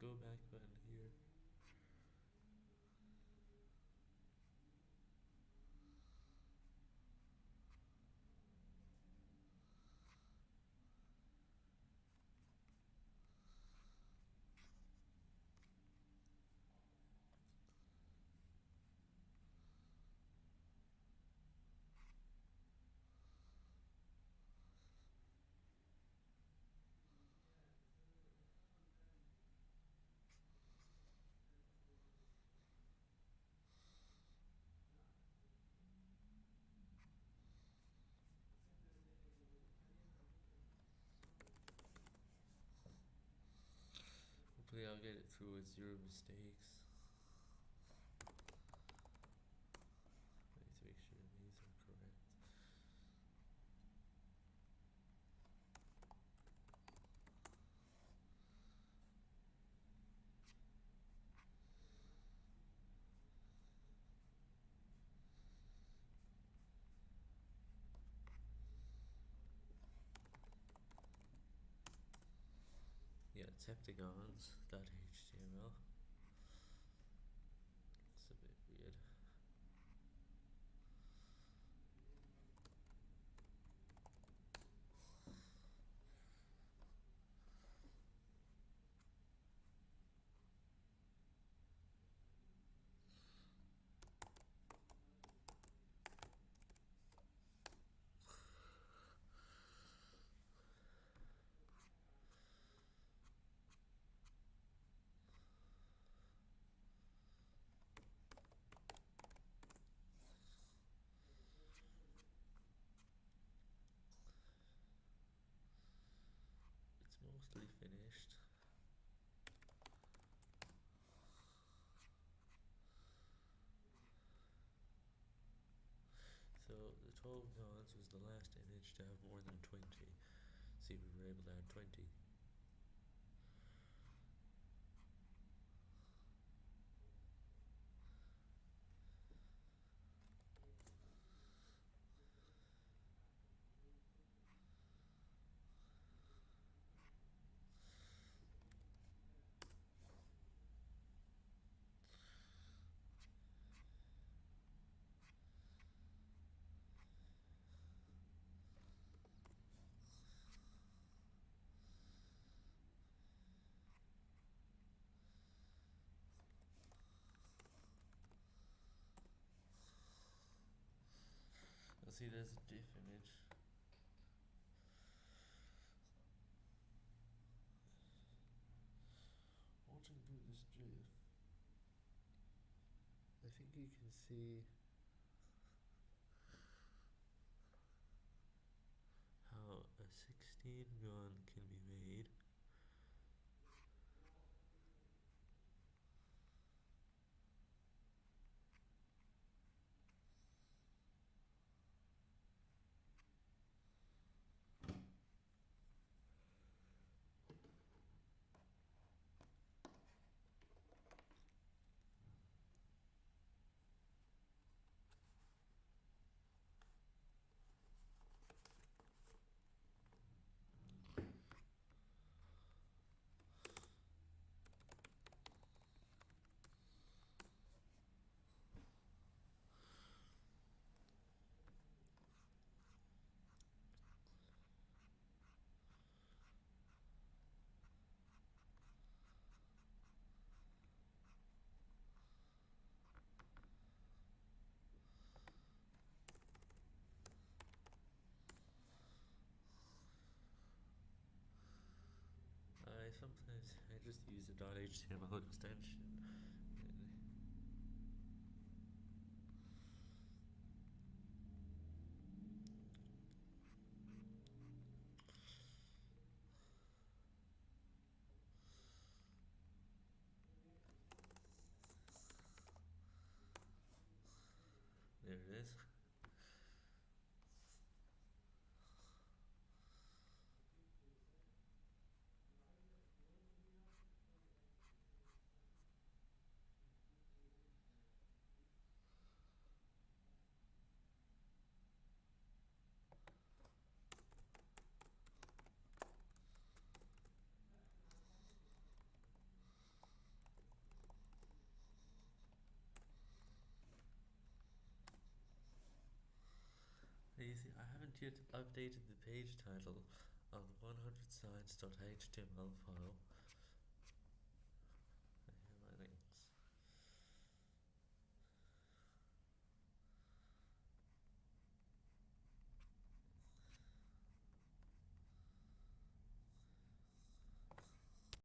go back button Get it through with zero mistakes. Yeah, 12 nodes was the last image to have more than 20. See, we were able to add 20. See, there's a diff image. Watching through this GIF, I think you can see how a 16 gun can be made. I sometimes I just use a .html extension. There it is. Twentieth updated the page title hundred signs.html file